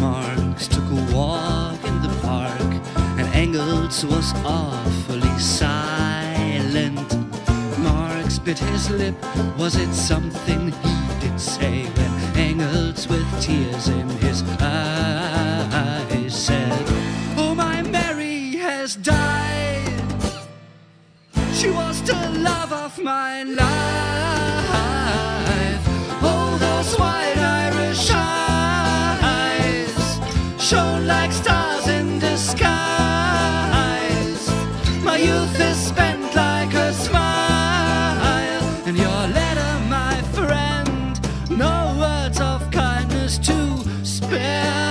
Marx took a walk in the park, and Engels was awfully silent. Marx bit his lip. Was it something he did say when Engels, with tears in his eyes, said, Oh, my Mary has died. She was the love of my life. shone like stars in disguise. My youth is spent like a smile, and your letter, my friend, no words of kindness to spare.